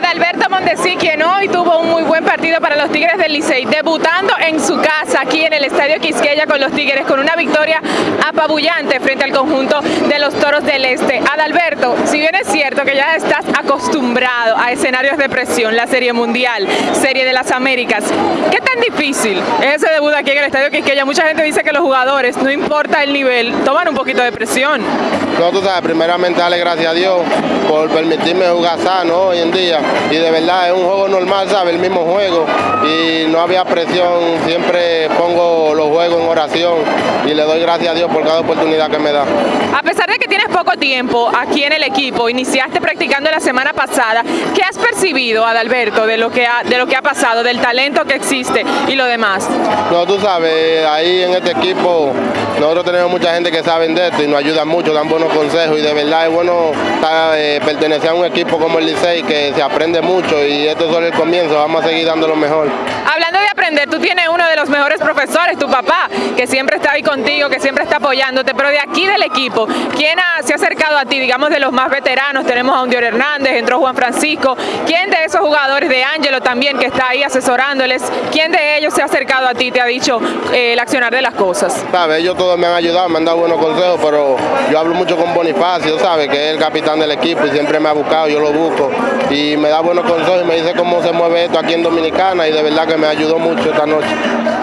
Adalberto Mondesi, quien hoy tuvo un muy buen partido para los Tigres del Licey, debutando en su casa aquí en el Estadio Quisqueya con los Tigres, con una victoria apabullante frente al conjunto de los Toros del Este. Adalberto, si bien es cierto que ya estás acostumbrado a escenarios de presión, la Serie Mundial, Serie de las Américas, ¿qué tan difícil es ese debut aquí en el Estadio Quisqueya? Mucha gente dice que los jugadores, no importa el nivel, toman un poquito de presión. No, tú sabes, primeramente darle gracias a Dios por permitirme jugar sano hoy en día y de verdad es un juego normal, ¿sabes? El mismo juego y no había presión, siempre pongo los juegos en oración y le doy gracias a Dios por cada oportunidad que me da. A pesar de que tienes poco tiempo aquí en el equipo, iniciaste practicando la semana pasada, ¿qué has percibido, Adalberto, de lo que ha, de lo que ha pasado, del talento que existe y lo demás? No, tú sabes, ahí en este equipo nosotros tenemos mucha gente que sabe de esto y nos ayuda mucho, dan buenos consejos y de verdad es bueno estar, eh, pertenecer a un equipo como el Licey que se aprende mucho y esto es solo el comienzo, vamos a seguir dando lo mejor. Hablando de aprender, tú tienes uno de los mejores profesores, tu papá, que siempre está ahí contigo, que siempre está apoyándote, pero de aquí del equipo, ¿quién ha, se ha acercado a ti, digamos de los más veteranos? Tenemos a Undior Hernández, entró Juan Francisco, ¿quién de esos jugadores, de Ángelo también, que está ahí asesorándoles, quién de ellos se ha acercado a ti, te ha dicho eh, el accionar de las cosas? Sabes, ellos me han ayudado, me han dado buenos consejos, pero yo hablo mucho con Bonifacio, ¿sabes? Que es el capitán del equipo y siempre me ha buscado, yo lo busco y me da buenos consejos y me dice cómo se mueve esto aquí en Dominicana y de verdad que me ayudó mucho esta noche.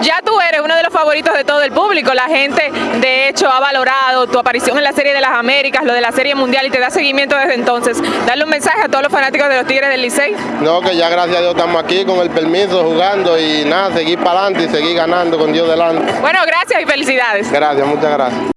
Ya tú eres uno de los favoritos de todo el público, la gente de hecho ha valorado tu aparición en la Serie de las Américas, lo de la Serie Mundial y te da seguimiento desde entonces. Darle un mensaje a todos los fanáticos de los Tigres del Licey. No, que ya gracias a Dios estamos aquí con el permiso, jugando y nada, seguir para adelante y seguir ganando con Dios delante. Bueno, gracias y felicidades. Gracias, muchas gracias.